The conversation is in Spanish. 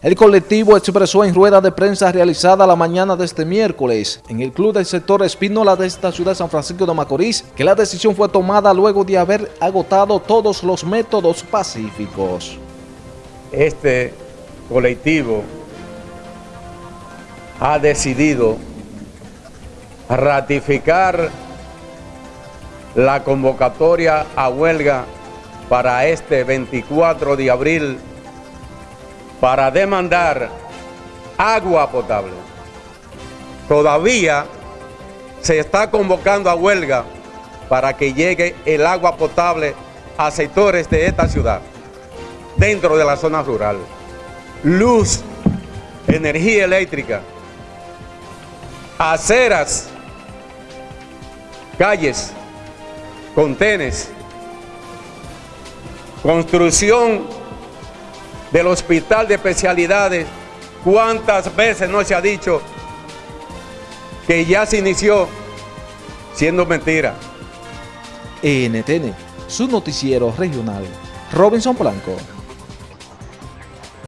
El colectivo expresó en rueda de prensa realizada la mañana de este miércoles en el Club del Sector Espínola de esta ciudad de San Francisco de Macorís que la decisión fue tomada luego de haber agotado todos los métodos pacíficos. Este colectivo ha decidido ratificar la convocatoria a huelga para este 24 de abril para demandar agua potable. Todavía se está convocando a huelga para que llegue el agua potable a sectores de esta ciudad, dentro de la zona rural. Luz, energía eléctrica, aceras, calles, contenes, construcción del hospital de especialidades, ¿cuántas veces no se ha dicho que ya se inició siendo mentira? NTN, su noticiero regional. Robinson Blanco.